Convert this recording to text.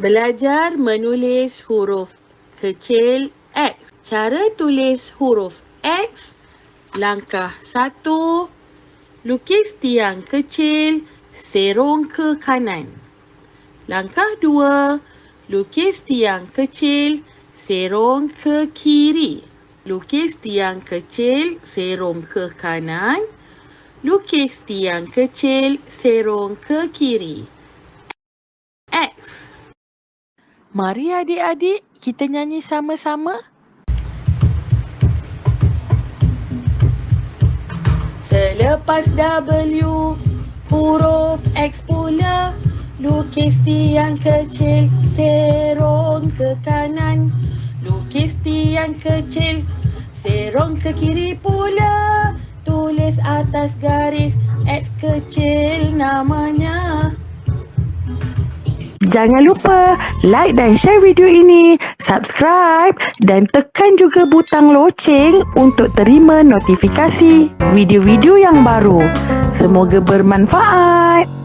Belajar menulis huruf kecil X. Cara tulis huruf X. Langkah satu. Lukis tiang kecil serong ke kanan. Langkah dua. Lukis tiang kecil serong ke kiri. Lukis tiang kecil serong ke kanan. Lukis tiang kecil serong ke kiri. X. Mari adik-adik kita nyanyi sama-sama. Selepas W, huruf X pula. Lukis tiang kecil, serong ke kanan. Lukis tiang kecil, serong ke kiri pula. Atas garis X kecil namanya. Jangan lupa like dan share video ini, subscribe dan tekan juga butang loceng untuk terima notifikasi video-video yang baru. Semoga bermanfaat.